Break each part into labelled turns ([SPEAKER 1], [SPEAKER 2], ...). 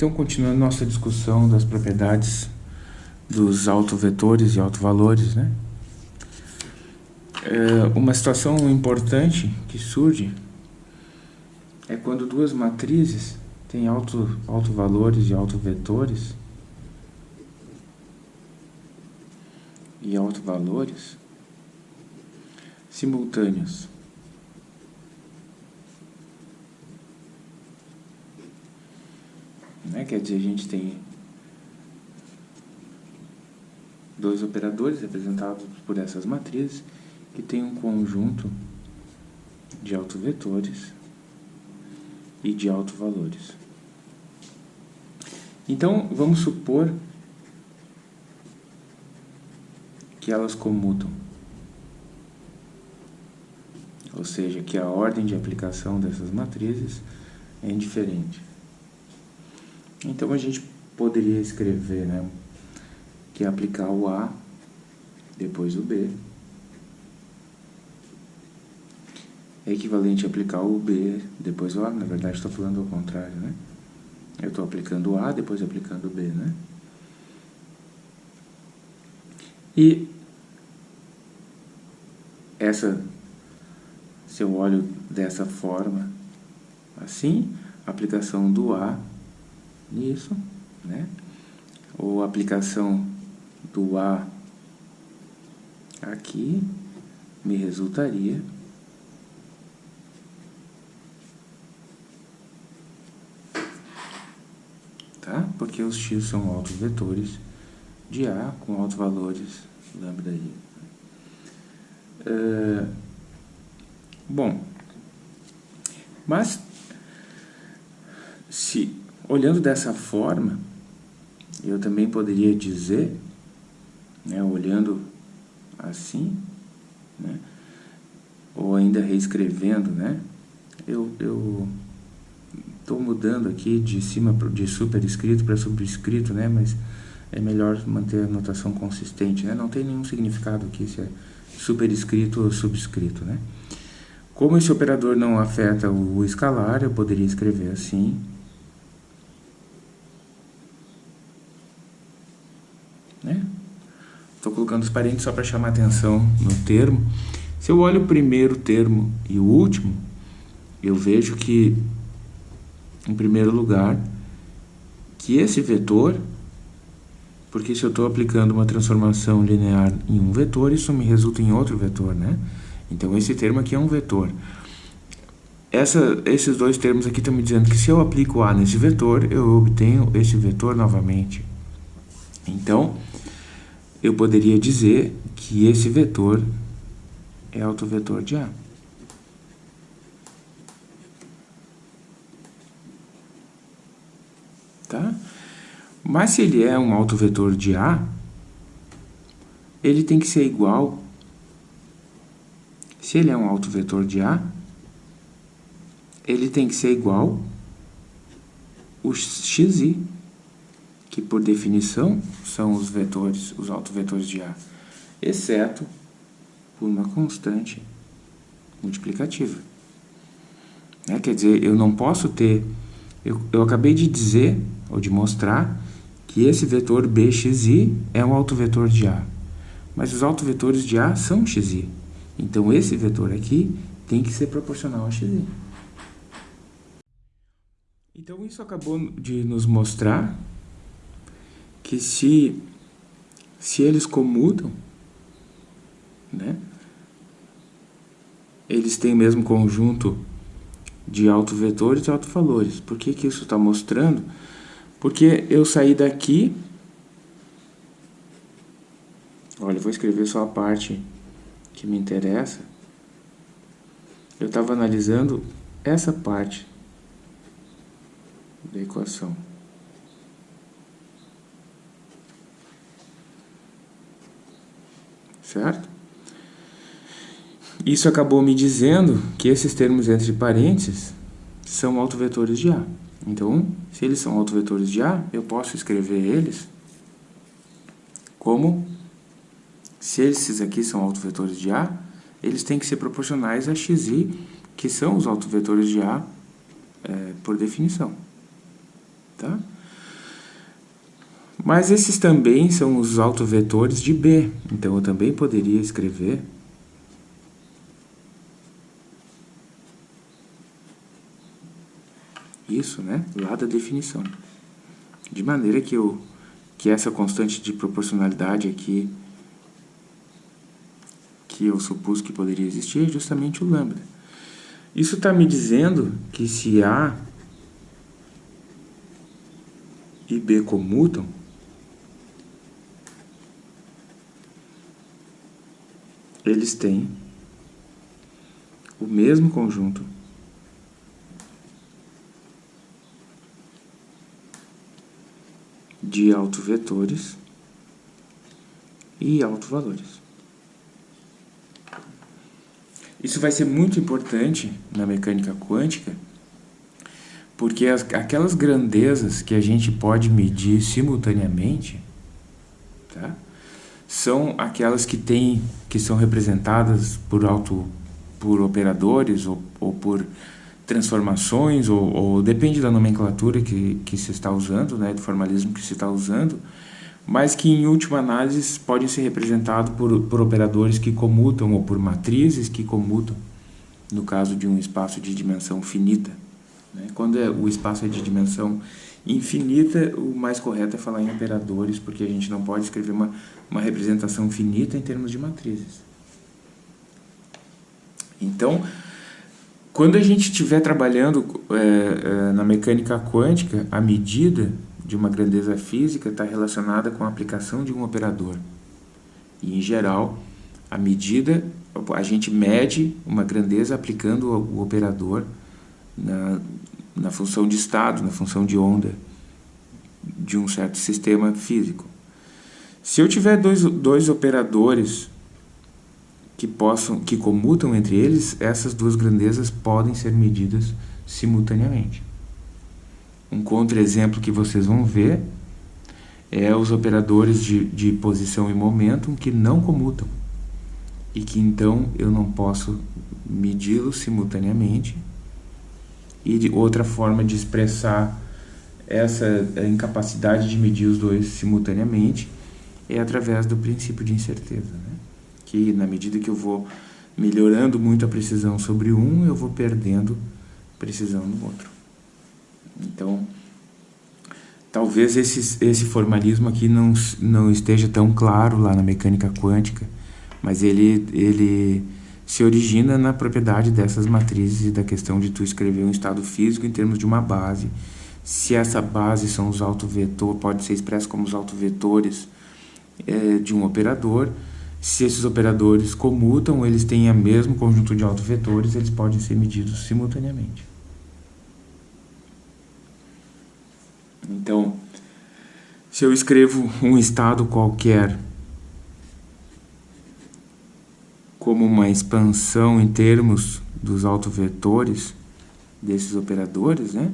[SPEAKER 1] Então, continuando nossa discussão das propriedades dos autovetores e autovalores, né? É, uma situação importante que surge é quando duas matrizes têm auto, autovalores e autovetores e autovalores simultâneos. Né? Quer dizer, a gente tem dois operadores representados por essas matrizes que tem um conjunto de autovetores e de autovalores. Então, vamos supor que elas comutam. Ou seja, que a ordem de aplicação dessas matrizes é indiferente. Então, a gente poderia escrever né, que aplicar o A, depois o B, é equivalente a aplicar o B, depois o A, na verdade estou falando ao contrário, né? Eu estou aplicando o A, depois aplicando o B, né? E essa, se eu olho dessa forma, assim, a aplicação do A nisso, né? Ou aplicação do A aqui me resultaria tá? Porque os x são autovetores de A com autovalores lambda i. É, bom, mas se olhando dessa forma, eu também poderia dizer, né, olhando assim, né, ou ainda reescrevendo, né, eu, Estou mudando aqui de cima de superescrito para subscrito, né? Mas é melhor manter a notação consistente, né? Não tem nenhum significado aqui se é superescrito ou subscrito, né? Como esse operador não afeta o escalar, eu poderia escrever assim. Né? Estou colocando os parênteses só para chamar atenção no termo. Se eu olho o primeiro termo e o último, eu vejo que em primeiro lugar, que esse vetor, porque se eu estou aplicando uma transformação linear em um vetor, isso me resulta em outro vetor, né? Então, esse termo aqui é um vetor. Essa, esses dois termos aqui estão me dizendo que se eu aplico A nesse vetor, eu obtenho esse vetor novamente. Então, eu poderia dizer que esse vetor é autovetor de A. tá? Mas se ele é um autovetor de A, ele tem que ser igual. Se ele é um autovetor de A, ele tem que ser igual o xi, que por definição são os vetores, os autovetores de A, exceto por uma constante multiplicativa. Né? Quer dizer, eu não posso ter... Eu, eu acabei de dizer ou de mostrar que esse vetor bxi é um autovetor de A. Mas os autovetores de A são xi. Então, esse vetor aqui tem que ser proporcional a xi. Então, isso acabou de nos mostrar que se, se eles comutam, né, eles têm o mesmo conjunto de autovetores e autovalores. Por que, que isso está mostrando? Porque eu saí daqui... Olha, eu vou escrever só a parte que me interessa. Eu estava analisando essa parte da equação. Certo? Isso acabou me dizendo que esses termos entre parênteses são autovetores de A. Então, se eles são autovetores de A, eu posso escrever eles como, se esses aqui são autovetores de A, eles têm que ser proporcionais a xi, que são os autovetores de A é, por definição. Tá? Mas esses também são os autovetores de B. Então, eu também poderia escrever isso, né, lá da definição. De maneira que, eu, que essa constante de proporcionalidade aqui, que eu supus que poderia existir, é justamente o lambda. Isso está me dizendo que se A e B comutam, eles têm o mesmo conjunto de autovetores e autovalores. Isso vai ser muito importante na mecânica quântica, porque as, aquelas grandezas que a gente pode medir simultaneamente, tá? São aquelas que têm, que são representadas por auto, por operadores ou, ou por transformações, ou, ou, depende da nomenclatura que, que se está usando, né, do formalismo que se está usando, mas que em última análise podem ser representados por, por operadores que comutam ou por matrizes que comutam, no caso de um espaço de dimensão finita. Né? Quando é, o espaço é de dimensão infinita, o mais correto é falar em operadores, porque a gente não pode escrever uma, uma representação finita em termos de matrizes. Então, quando a gente estiver trabalhando é, é, na mecânica quântica, a medida de uma grandeza física está relacionada com a aplicação de um operador. E, em geral, a medida, a gente mede uma grandeza aplicando o operador na, na função de estado, na função de onda de um certo sistema físico. Se eu tiver dois, dois operadores que possam que comutam entre eles, essas duas grandezas podem ser medidas simultaneamente. Um contra-exemplo que vocês vão ver é os operadores de, de posição e momento que não comutam e que então eu não posso medi-los simultaneamente e de outra forma de expressar essa incapacidade de medir os dois simultaneamente é através do princípio de incerteza. Né? que na medida que eu vou melhorando muito a precisão sobre um, eu vou perdendo precisão no outro. Então, talvez esse, esse formalismo aqui não, não esteja tão claro lá na mecânica quântica, mas ele, ele se origina na propriedade dessas matrizes e da questão de tu escrever um estado físico em termos de uma base. Se essa base são os autovetores, pode ser expresso como os autovetores é, de um operador, se esses operadores comutam, eles têm o mesmo conjunto de autovetores, eles podem ser medidos simultaneamente. Então, se eu escrevo um estado qualquer como uma expansão em termos dos autovetores desses operadores, né?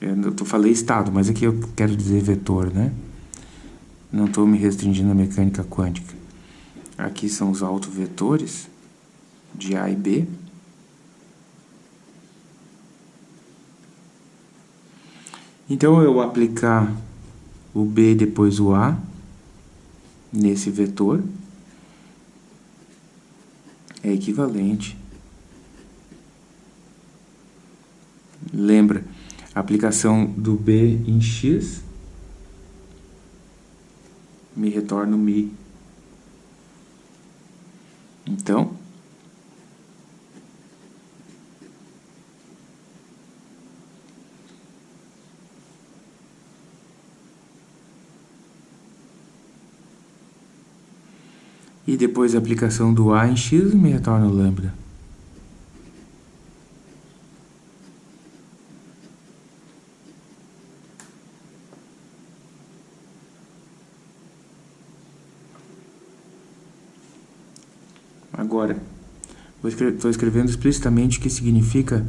[SPEAKER 1] Eu falei estado, mas aqui eu quero dizer vetor, né? Não estou me restringindo à mecânica quântica. Aqui são os autovetores de A e B. Então, eu aplicar o B depois o A nesse vetor é equivalente. Lembra, a aplicação do B em X me retorna o Mi então, e depois a aplicação do A em X me retorna o lambda. Agora, estou escrevendo explicitamente o que significa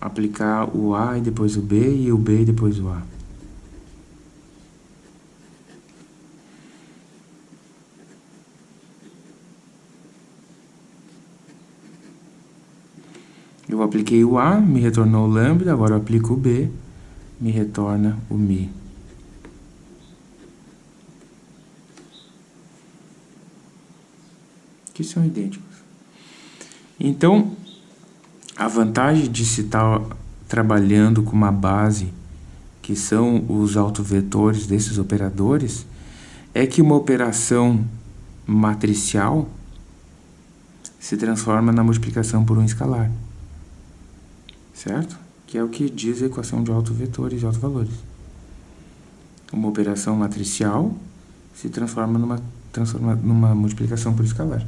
[SPEAKER 1] aplicar o A e depois o B e o B e depois o A. Eu apliquei o A, me retornou o lambda, agora eu aplico o B, me retorna o mi. Que são idênticos. Então, a vantagem de se estar trabalhando com uma base que são os autovetores desses operadores é que uma operação matricial se transforma na multiplicação por um escalar. Certo? Que é o que diz a equação de autovetores e autovalores. Uma operação matricial se transforma numa, transforma numa multiplicação por escalar.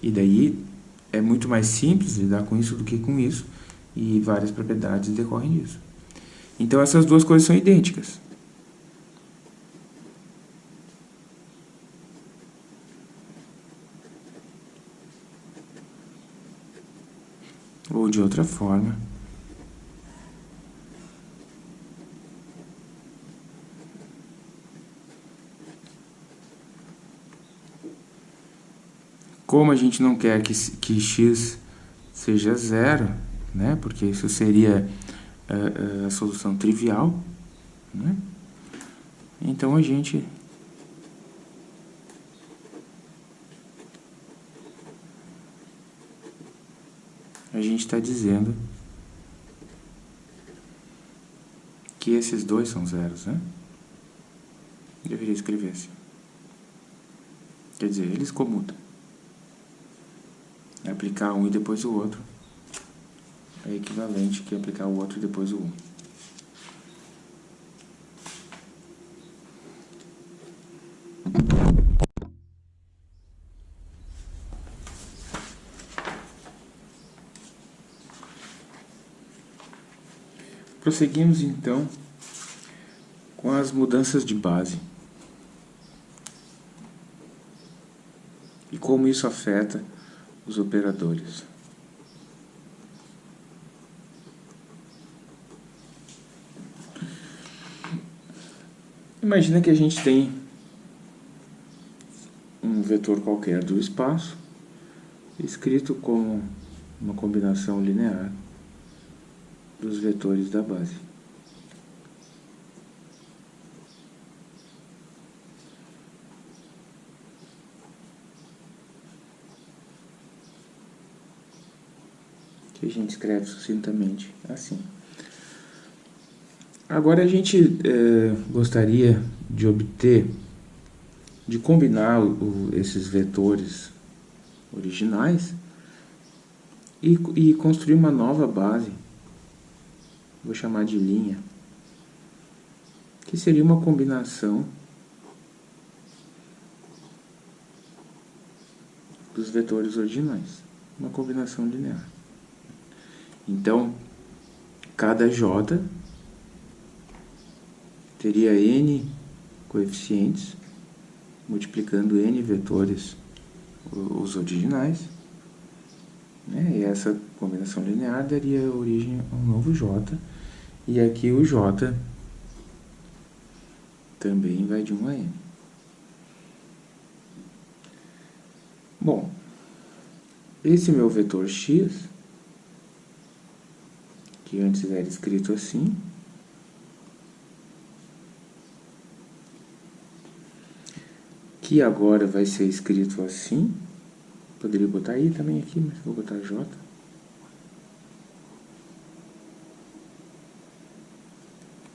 [SPEAKER 1] E daí é muito mais simples lidar com isso do que com isso, e várias propriedades decorrem disso. Então essas duas coisas são idênticas. Ou de outra forma, Como a gente não quer que, que x seja zero, né? porque isso seria a, a solução trivial, né? então a gente a gente está dizendo que esses dois são zeros, né? Deveria escrever assim. Quer dizer, eles comutam aplicar um e depois o outro é equivalente que aplicar o outro e depois o um. Prosseguimos então com as mudanças de base. E como isso afeta os operadores. Imagina que a gente tem um vetor qualquer do espaço escrito como uma combinação linear dos vetores da base. Que a gente escreve sucintamente assim. Agora a gente é, gostaria de obter, de combinar o, esses vetores originais e, e construir uma nova base, vou chamar de linha, que seria uma combinação dos vetores originais, uma combinação linear. Então, cada j teria n coeficientes, multiplicando n vetores os originais, né? e essa combinação linear daria origem a um novo j, e aqui o j também vai de 1 a n. Bom, esse meu vetor x que antes era escrito assim. Que agora vai ser escrito assim. Poderia botar aí também aqui, mas vou botar J.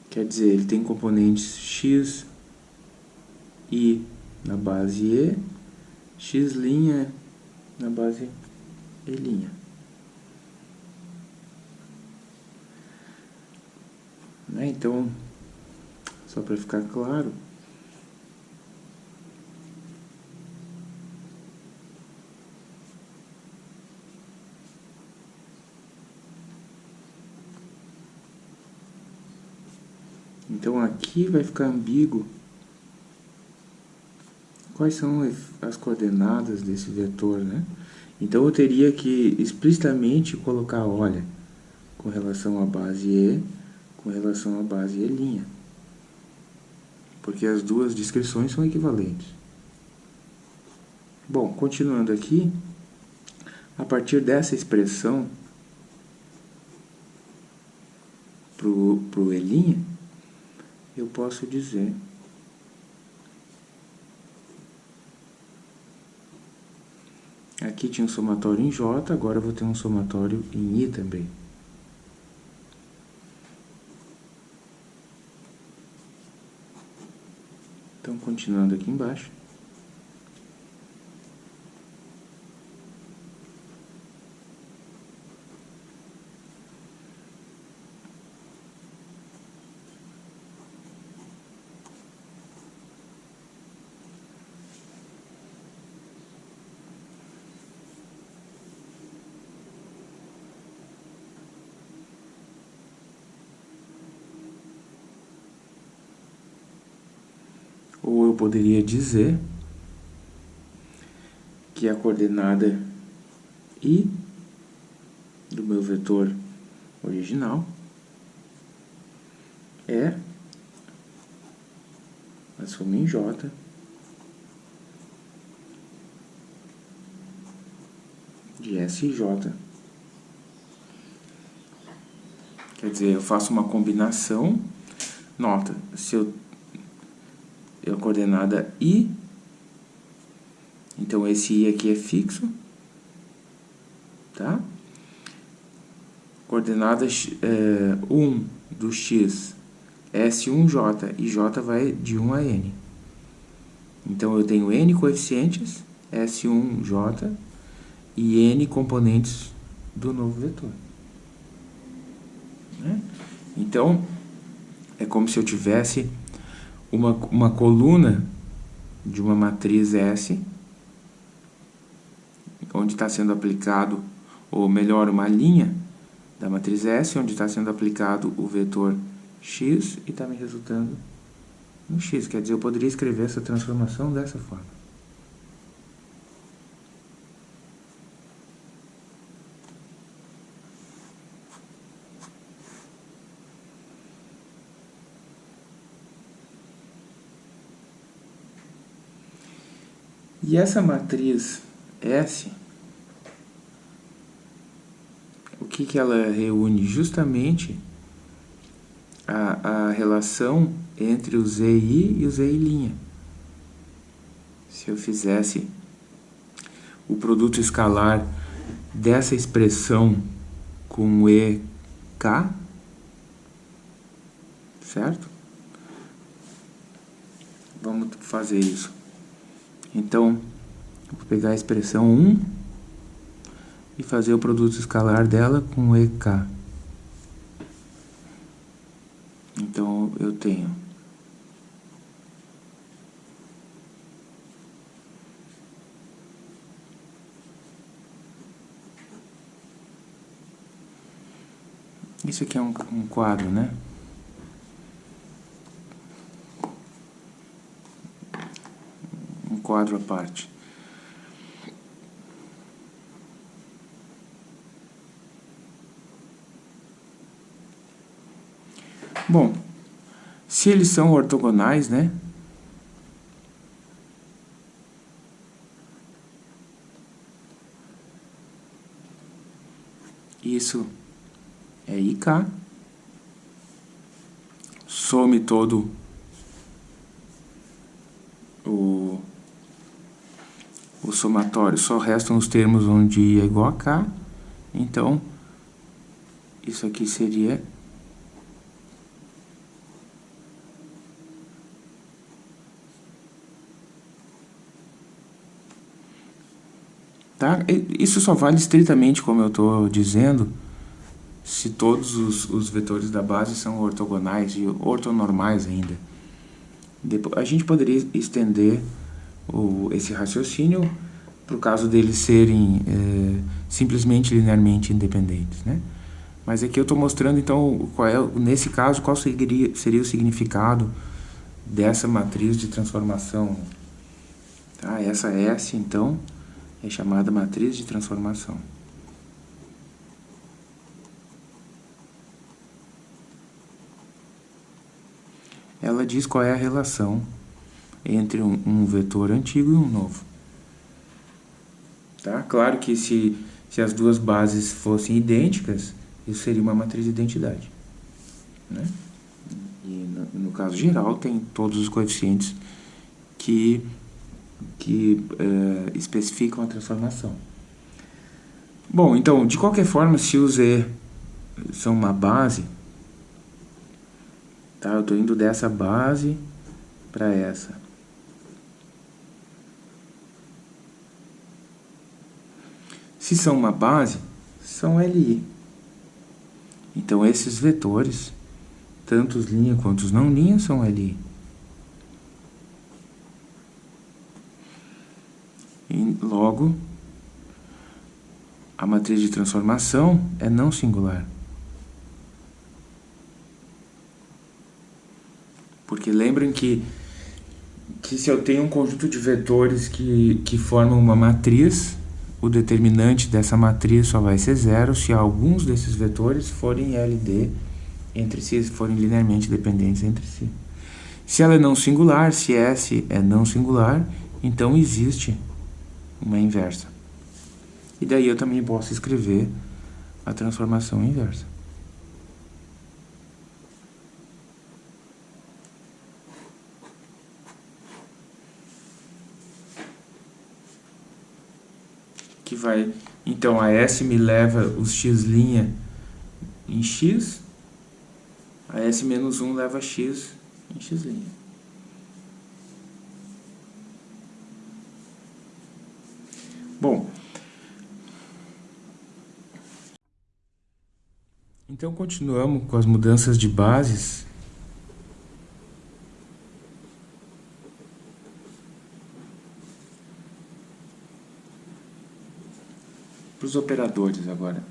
[SPEAKER 1] Quer dizer, ele tem componentes x, i na base e, x' na base e'. Né? Então, só para ficar claro, Então aqui vai ficar ambíguo quais são as coordenadas desse vetor, né? Então eu teria que explicitamente colocar, olha, com relação à base E, com relação à base E', porque as duas descrições são equivalentes. Bom, continuando aqui, a partir dessa expressão para o E', eu posso dizer Aqui tinha um somatório em J, agora eu vou ter um somatório em I também. Então, continuando aqui embaixo. Ou eu poderia dizer que a coordenada i do meu vetor original é a soma em j de S J. Quer dizer, eu faço uma combinação, nota, se eu coordenada i. Então, esse i aqui é fixo. Tá? Coordenada é, 1 do x, S1j, e j vai de 1 a n. Então, eu tenho n coeficientes, S1j, e n componentes do novo vetor. Né? Então, é como se eu tivesse uma, uma coluna de uma matriz S, onde está sendo aplicado, ou melhor, uma linha da matriz S, onde está sendo aplicado o vetor x e está me resultando no x. Quer dizer, eu poderia escrever essa transformação dessa forma. E essa matriz S, o que, que ela reúne? Justamente a, a relação entre o ZI e o ZI'. Se eu fizesse o produto escalar dessa expressão com EK, certo? Vamos fazer isso. Então, vou pegar a expressão 1 e fazer o produto escalar dela com EK. Então, eu tenho Isso aqui é um, um quadro, né? Quadro à parte. Bom, se eles são ortogonais, né? Isso é IK. Some todo o somatório só restam os termos onde i é igual a k, então isso aqui seria Tá? Isso só vale estritamente, como eu estou dizendo, se todos os, os, vetores da base são ortogonais e ortonormais ainda. Depois, a gente poderia estender o, esse raciocínio para o caso deles serem é, simplesmente linearmente independentes, né? Mas aqui eu estou mostrando, então, qual é, nesse caso, qual seria, seria o significado dessa matriz de transformação. Tá? Essa S, então, é chamada matriz de transformação. Ela diz qual é a relação entre um, um vetor antigo e um novo. Tá? Claro que se, se as duas bases fossem idênticas, isso seria uma matriz de identidade. Né? E no, no caso geral tem todos os coeficientes que que uh, especificam a transformação. Bom, então, de qualquer forma, se os E são uma base, tá? eu estou indo dessa base para essa. Se são uma base, são LI. Então, esses vetores, tanto os linha quanto os não linha, são LI. E logo, a matriz de transformação é não singular. Porque lembrem que, que se eu tenho um conjunto de vetores que, que formam uma matriz, o determinante dessa matriz só vai ser zero se alguns desses vetores forem LD entre si, forem linearmente dependentes entre si. Se ela é não singular, se S é não singular, então existe uma inversa. E daí eu também posso escrever a transformação inversa. Que vai... Então, a S me leva os x' em x, a S menos 1 leva x em x'. Bom, Então continuamos com as mudanças de bases. Para os operadores agora.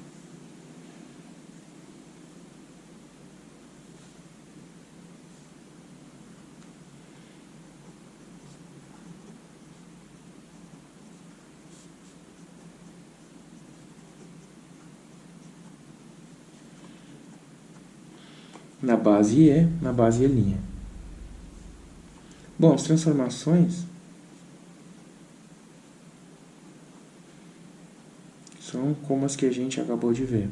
[SPEAKER 1] na base E, na base E'. Bom, as transformações como as que a gente acabou de ver.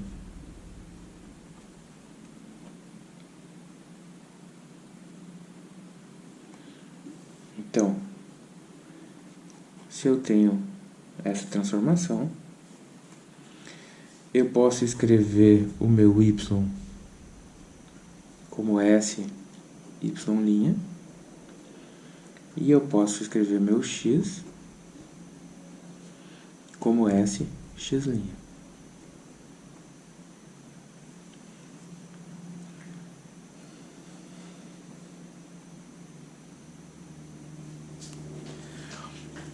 [SPEAKER 1] Então, se eu tenho essa transformação, eu posso escrever o meu y como S, Y', e eu posso escrever meu X como S, X'.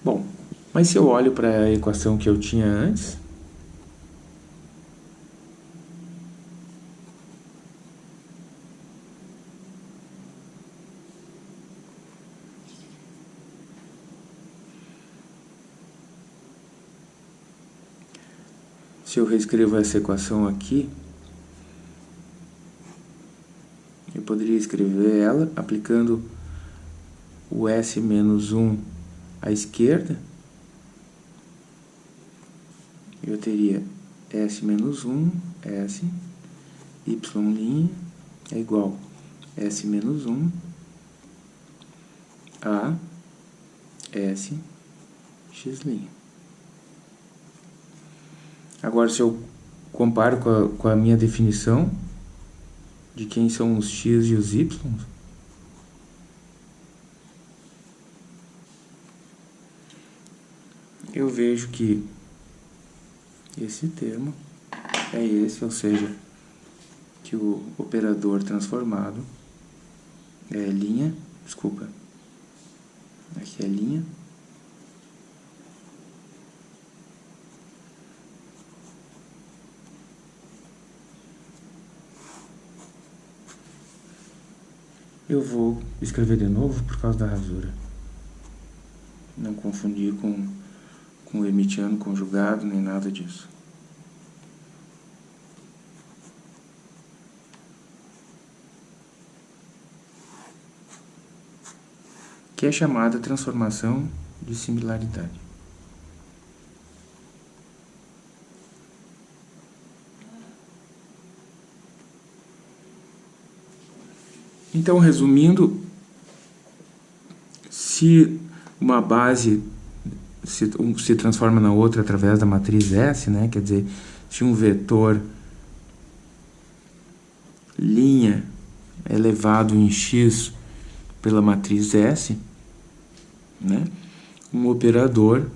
[SPEAKER 1] Bom, mas se eu olho para a equação que eu tinha antes, Se eu reescrevo essa equação aqui, eu poderia escrever ela aplicando o S menos 1 à esquerda. Eu teria S menos 1, S, Y' é igual S menos 1 a S, X'. Agora, se eu comparo com a, com a minha definição de quem são os x e os y, eu vejo que esse termo é esse, ou seja, que o operador transformado é linha, desculpa, aqui é linha, Eu vou escrever de novo por causa da rasura. Não confundir com, com o emitiano conjugado, nem nada disso. Que é chamada transformação de similaridade. Então, resumindo, se uma base se, um, se transforma na outra através da matriz S, né? Quer dizer, se um vetor linha elevado em x pela matriz S, né? Um operador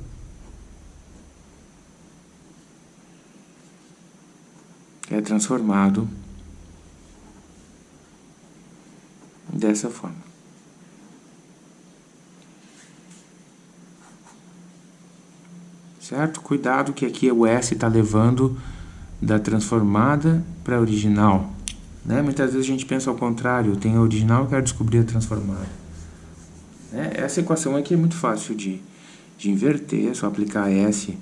[SPEAKER 1] é transformado dessa forma. certo? Cuidado que aqui o S está levando da transformada para a original. Né? Muitas vezes a gente pensa ao contrário, tem a original e quero descobrir a transformada. Né? Essa equação aqui é muito fácil de, de inverter, é só aplicar S.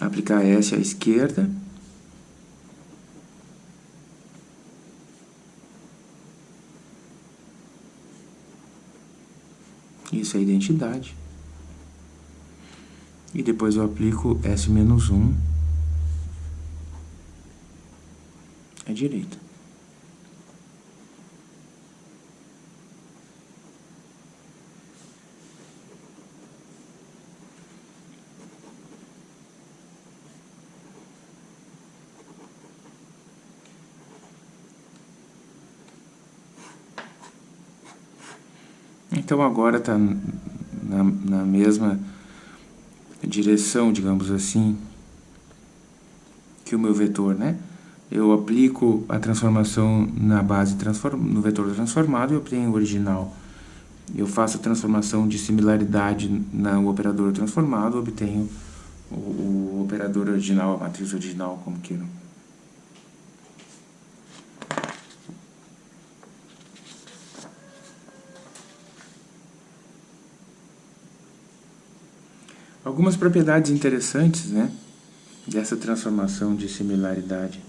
[SPEAKER 1] Aplicar S à esquerda. Isso é identidade e depois eu aplico S-1 à direita. Então agora está na, na mesma direção, digamos assim, que o meu vetor, né? Eu aplico a transformação na base transform... no vetor transformado e obtenho o original. Eu faço a transformação de similaridade no operador transformado, obtenho o, o operador original, a matriz original, como queiram. Algumas propriedades interessantes né, dessa transformação de similaridade.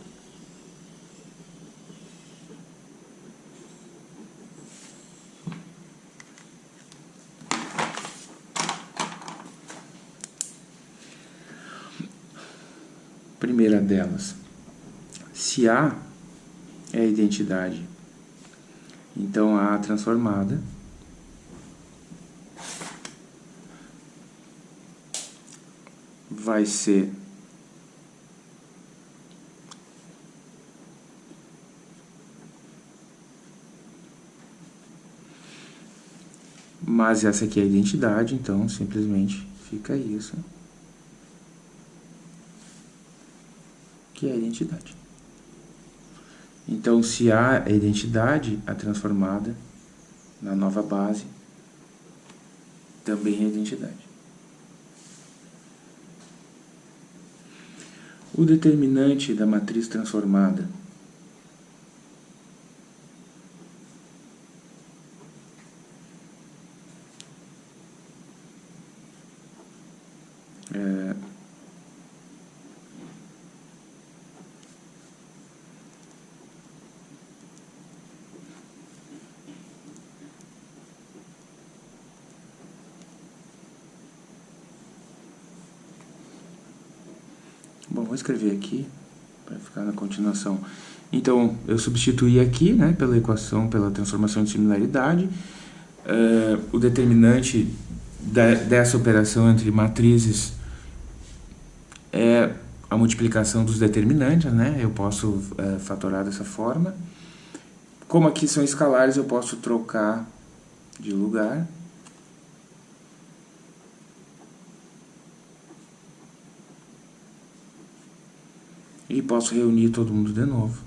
[SPEAKER 1] Primeira delas, se A é a identidade, então A transformada vai ser mas essa aqui é a identidade, então simplesmente fica isso, que é a identidade. Então, se é a identidade, a transformada na nova base também é identidade. O determinante da matriz transformada é, Bom, vou escrever aqui para ficar na continuação. Então, eu substituí aqui, né, pela equação, pela transformação de similaridade, uh, o determinante da, dessa operação entre matrizes é a multiplicação dos determinantes, né, eu posso uh, fatorar dessa forma. Como aqui são escalares, eu posso trocar de lugar. E posso reunir todo mundo de novo.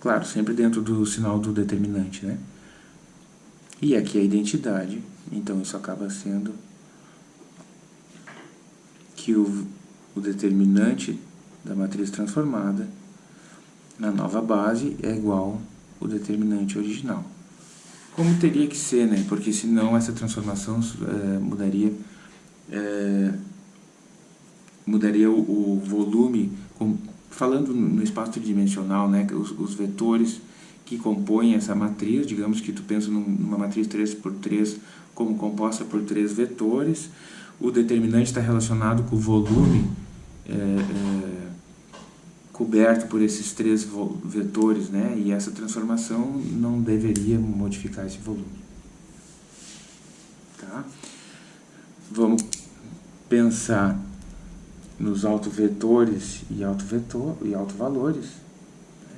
[SPEAKER 1] Claro, sempre dentro do sinal do determinante, né? E aqui a identidade, então isso acaba sendo que o, o determinante da matriz transformada na nova base é igual ao determinante original. Como teria que ser, né? Porque senão essa transformação é, mudaria é, mudaria o, o volume, com, falando no espaço tridimensional, né, os, os, vetores que compõem essa matriz, digamos que tu pensa numa matriz 3 por 3 como composta por três vetores, o determinante está relacionado com o volume é, é, coberto por esses três vetores, né? E essa transformação não deveria modificar esse volume. Tá? Vamos pensar nos autovetores e autovetor e autovalores.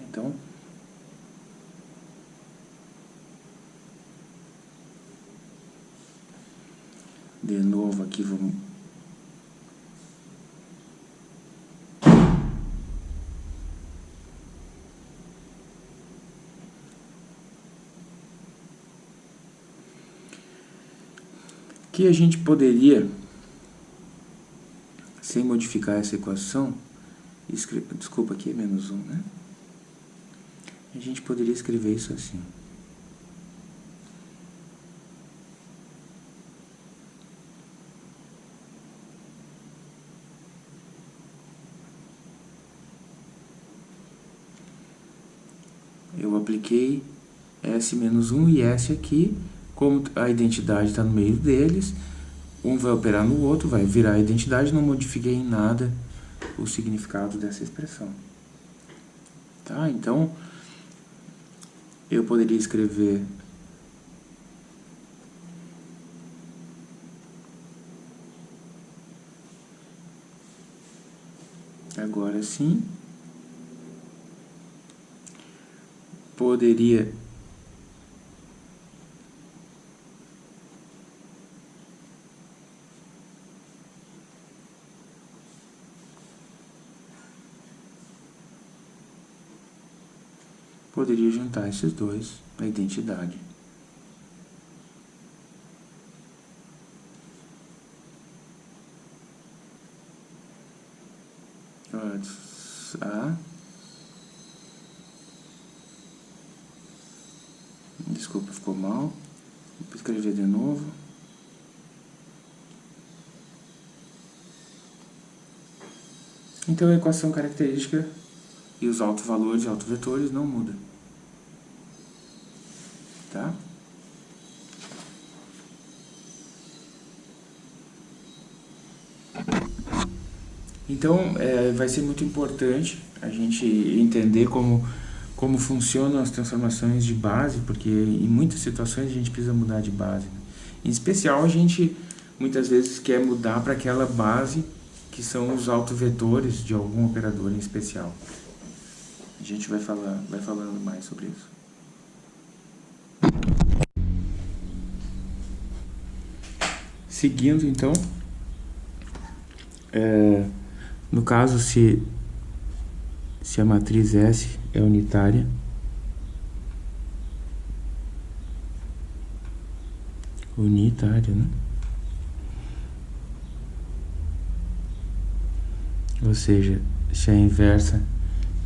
[SPEAKER 1] Então, de novo aqui vamos que a gente poderia, sem modificar essa equação, desculpa, aqui é menos 1, né? A gente poderia escrever isso assim. Eu apliquei S menos 1 e S aqui, como a identidade está no meio deles, um vai operar no outro, vai virar a identidade, não modifiquei em nada o significado dessa expressão. Tá? Então, eu poderia escrever agora sim, poderia poderia juntar esses dois na identidade. A Desculpa, ficou mal. Vou escrever de novo. Então a equação característica e os autovalores e autovetores não mudam. Tá? Então, é, vai ser muito importante a gente entender como, como funcionam as transformações de base, porque em muitas situações a gente precisa mudar de base. Né? Em especial, a gente muitas vezes quer mudar para aquela base que são os autovetores de algum operador em especial. A gente vai, falar, vai falando mais sobre isso. Seguindo, então, é, no caso, se, se a matriz S é unitária, unitária, né? Ou seja, se a inversa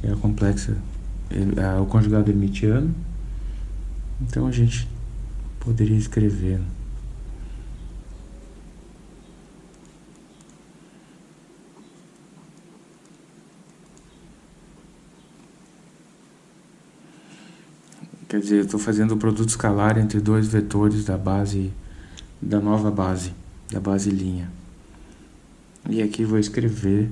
[SPEAKER 1] é a complexa, é o conjugado hermitiano. Então a gente poderia escrever Quer dizer, eu estou fazendo o produto escalar entre dois vetores da base, da nova base, da base linha. E aqui vou escrever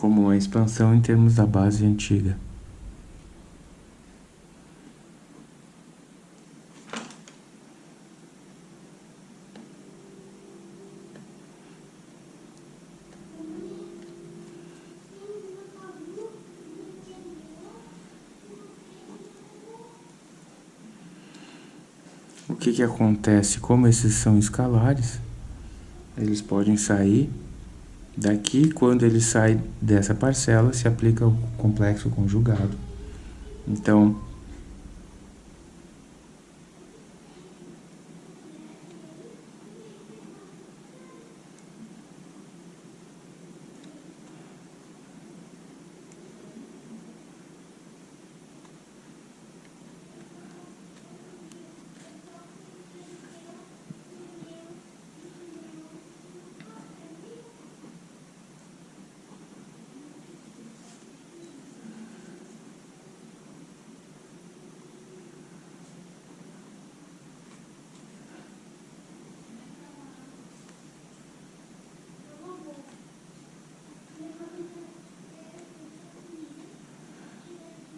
[SPEAKER 1] como a expansão em termos da base antiga. O que, que acontece? Como esses são escalares, eles podem sair Daqui, quando ele sai dessa parcela, se aplica o complexo conjugado. Então,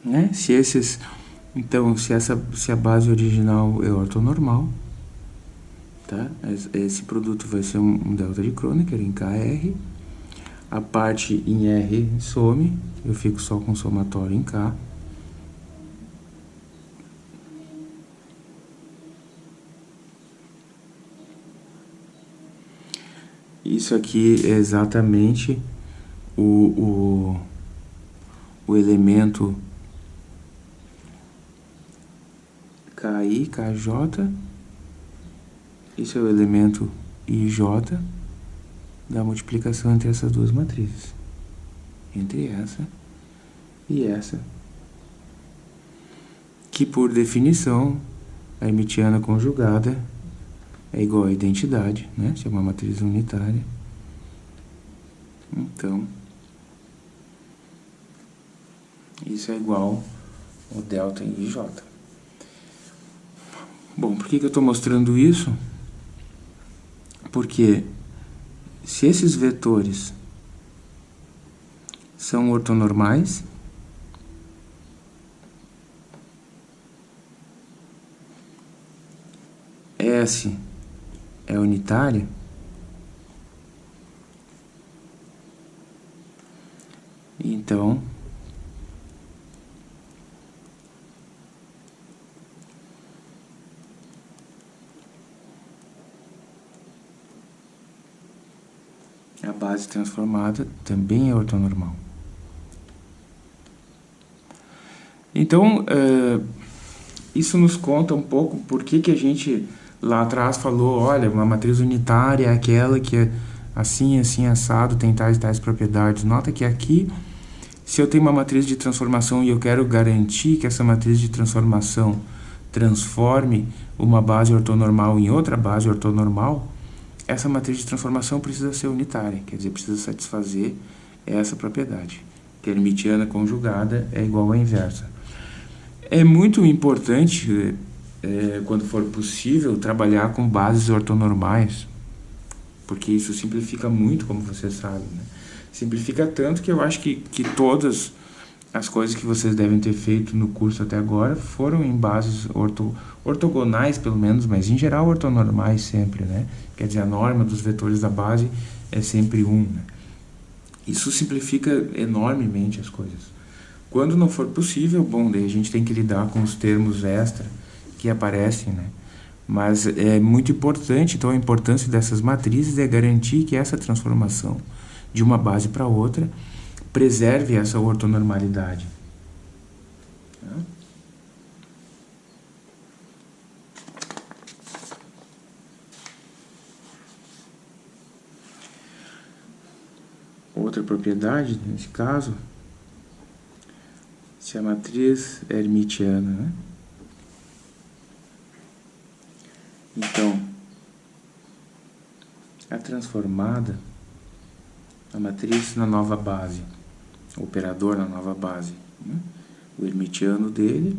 [SPEAKER 1] né? Se esses, então, se essa, se a base original é ortonormal, tá? Esse produto vai ser um delta de Kronecker em KR, a parte em R some, eu fico só com somatório em K. Isso aqui é exatamente o, o, o elemento KI, KJ. Isso é o elemento IJ da multiplicação entre essas duas matrizes. Entre essa e essa. Que por definição, a hermitiana conjugada é igual a identidade, né? Se é uma matriz unitária. Então, isso é igual ao delta IJ. Bom, por que, que eu estou mostrando isso? Porque se esses vetores são ortonormais, S é unitária, então a base transformada também é ortonormal. Então, uh, isso nos conta um pouco por que, que a gente lá atrás falou, olha, uma matriz unitária é aquela que é assim, assim, assado, tem tais e tais propriedades. Nota que aqui, se eu tenho uma matriz de transformação e eu quero garantir que essa matriz de transformação transforme uma base ortonormal em outra base ortonormal, essa matriz de transformação precisa ser unitária, quer dizer, precisa satisfazer essa propriedade, que a hermitiana conjugada é igual à inversa. É muito importante é, quando for possível, trabalhar com bases ortonormais, porque isso simplifica muito, como você sabe. Né? Simplifica tanto que eu acho que, que todas as coisas que vocês devem ter feito no curso até agora foram em bases orto, ortogonais, pelo menos, mas em geral ortonormais sempre, né? Quer dizer, a norma dos vetores da base é sempre 1, um, né? Isso simplifica enormemente as coisas. Quando não for possível, bom, daí a gente tem que lidar com os termos extra, que aparecem, né? Mas é muito importante, então a importância dessas matrizes é garantir que essa transformação de uma base para outra preserve essa ortonormalidade. Outra propriedade, nesse caso, se a matriz é hermitiana, né? Então, a transformada, a matriz na nova base, operador na nova base, né? o hermitiano dele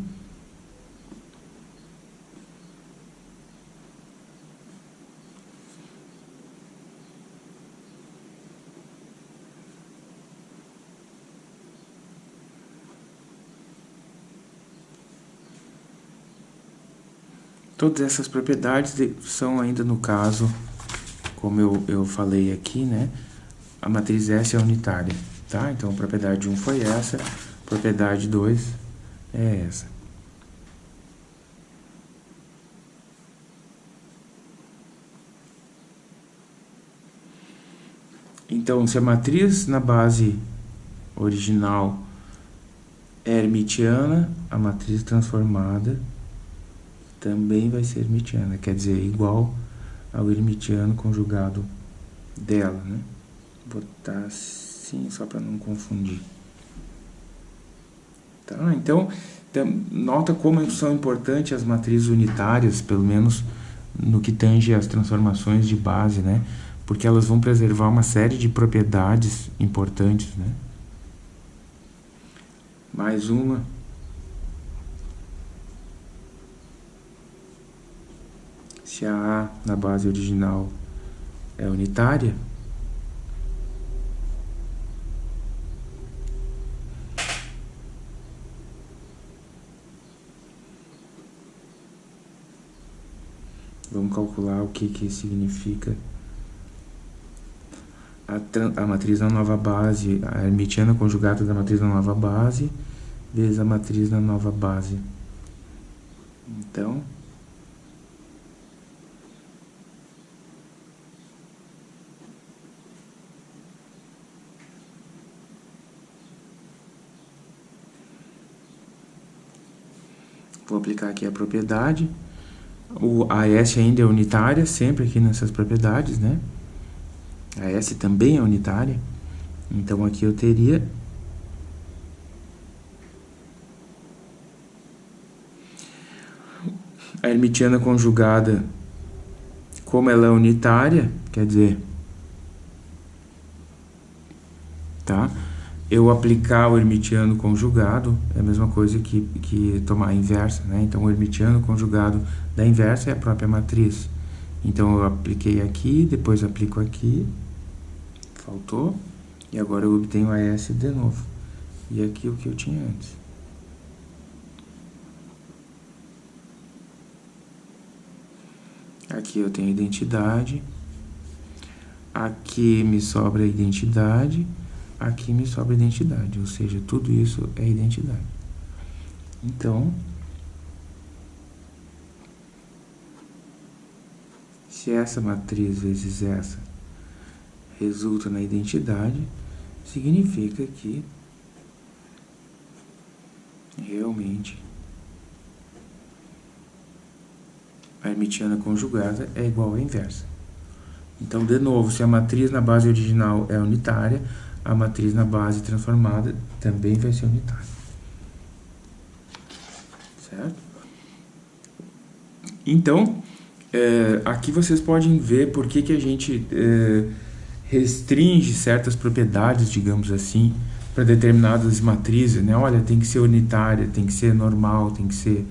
[SPEAKER 1] Todas essas propriedades são ainda no caso, como eu, eu falei aqui, né? A matriz S é unitária, tá? Então, propriedade 1 foi essa, propriedade 2 é essa. Então, se a matriz na base original é hermitiana, a matriz transformada também vai ser hermitiana, quer dizer, igual ao hermitiano conjugado dela, né? Botar assim, só para não confundir. Tá? Então, nota como são importantes as matrizes unitárias, pelo menos no que tange as transformações de base, né? Porque elas vão preservar uma série de propriedades importantes, né? Mais uma se a A na base original é unitária, Vamos calcular o que, que significa a, a matriz na nova base, a hermitiana conjugada da matriz na nova base, vezes a matriz na nova base. Então, Vou aplicar aqui a propriedade. O AS ainda é unitária, sempre aqui nessas propriedades, né? A S também é unitária. Então, aqui eu teria... A hermitiana conjugada, como ela é unitária, quer dizer... Tá? Eu aplicar o hermitiano conjugado é a mesma coisa que, que tomar a inversa, né? Então, o hermitiano conjugado da inversa é a própria matriz. Então, eu apliquei aqui, depois aplico aqui, faltou, e agora eu obtenho a S de novo. E aqui o que eu tinha antes. Aqui eu tenho identidade, aqui me sobra a identidade, aqui me sobra identidade, ou seja, tudo isso é identidade. Então, se essa matriz vezes essa resulta na identidade, significa que realmente a hermitiana conjugada é igual à inversa. Então, de novo, se a matriz na base original é unitária, a matriz na base transformada também vai ser unitária. Certo? Então, é, aqui vocês podem ver por que, que a gente é, restringe certas propriedades, digamos assim, para determinadas matrizes. Né? Olha, tem que ser unitária, tem que ser normal, tem que ser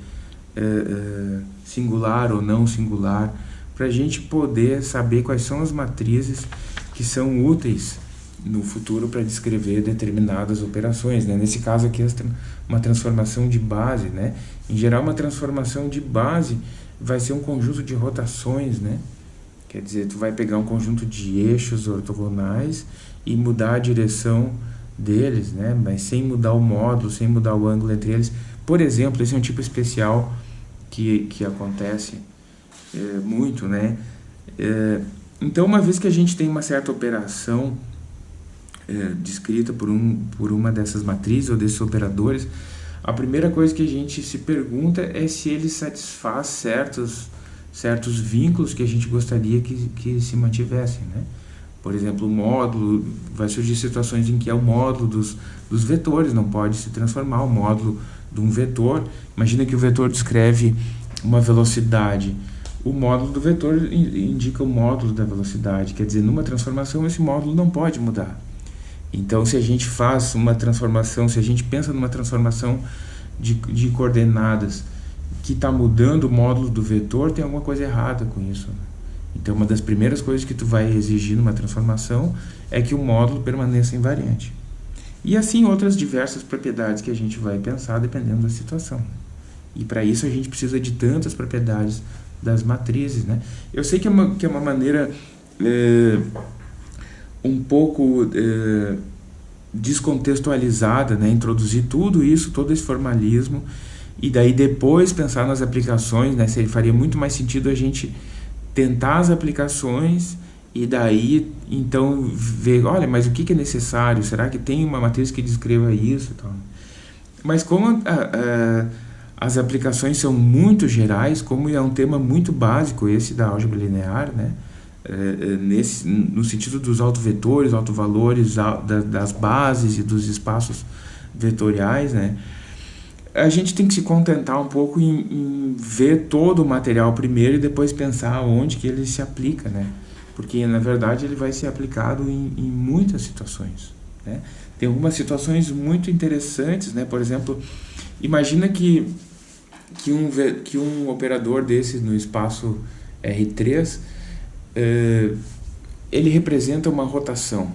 [SPEAKER 1] é, é singular ou não singular, para a gente poder saber quais são as matrizes que são úteis no futuro para descrever determinadas operações. Né? Nesse caso aqui, uma transformação de base. Né? Em geral, uma transformação de base vai ser um conjunto de rotações. Né? Quer dizer, tu vai pegar um conjunto de eixos ortogonais e mudar a direção deles, né? mas sem mudar o módulo, sem mudar o ângulo entre eles. Por exemplo, esse é um tipo especial que, que acontece é, muito. Né? É, então, uma vez que a gente tem uma certa operação é, descrita por, um, por uma dessas matrizes ou desses operadores, a primeira coisa que a gente se pergunta é se ele satisfaz certos, certos vínculos que a gente gostaria que, que se mantivessem, né? Por exemplo, o módulo, vai surgir situações em que é o módulo dos, dos vetores, não pode se transformar o módulo de um vetor. Imagina que o vetor descreve uma velocidade. O módulo do vetor indica o módulo da velocidade, quer dizer, numa transformação esse módulo não pode mudar. Então, se a gente faz uma transformação, se a gente pensa numa transformação de, de coordenadas que está mudando o módulo do vetor, tem alguma coisa errada com isso. Né? Então, uma das primeiras coisas que tu vai exigir numa transformação é que o módulo permaneça invariante. E assim outras diversas propriedades que a gente vai pensar dependendo da situação. E para isso a gente precisa de tantas propriedades das matrizes. Né? Eu sei que é uma, que é uma maneira... É, um pouco é, descontextualizada, né? introduzir tudo isso, todo esse formalismo, e daí depois pensar nas aplicações, né? Seria, faria muito mais sentido a gente tentar as aplicações e daí então ver, olha, mas o que, é necessário? Será que tem uma matriz que descreva isso? Então, mas como a, a, as aplicações são muito gerais, como é um tema muito básico esse da álgebra linear, né? É, é, nesse, no sentido dos autovetores, autovalores, das bases e dos espaços vetoriais, né? a gente tem que se contentar um pouco em, em, ver todo o material primeiro e depois pensar onde que ele se aplica, né? Porque, na verdade, ele vai ser aplicado em, em muitas situações, né? Tem algumas situações muito interessantes, né? Por exemplo, imagina que, que, um, que um operador desse no espaço R3 eh, ele representa uma rotação,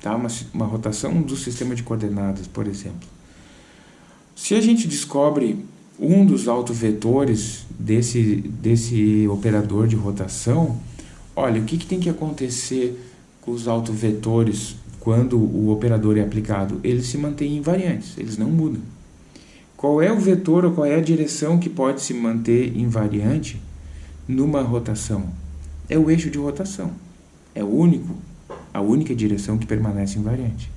[SPEAKER 1] tá? uma, uma rotação do sistema de coordenadas, por exemplo. Se a gente descobre um dos autovetores desse, desse operador de rotação, olha, o que, que tem que acontecer com os autovetores quando o operador é aplicado? Eles se mantêm invariantes, eles não mudam. Qual é o vetor ou qual é a direção que pode se manter invariante numa rotação? É o eixo de rotação. É o único, a única direção que permanece invariante.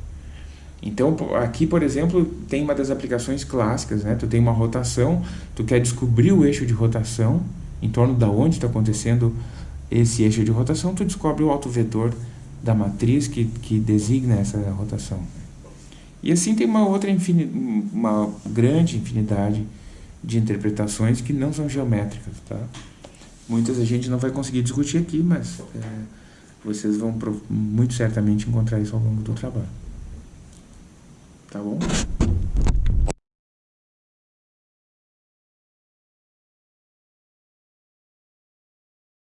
[SPEAKER 1] Então, aqui, por exemplo, tem uma das aplicações clássicas, né? Tu tem uma rotação, tu quer descobrir o eixo de rotação, em torno da onde está acontecendo esse eixo de rotação, tu descobre o autovetor da matriz que, que designa essa rotação. E assim tem uma outra uma grande infinidade de interpretações que não são geométricas, tá? Muitas a gente não vai conseguir discutir aqui, mas é, vocês vão muito certamente encontrar isso ao longo do trabalho. Tá bom?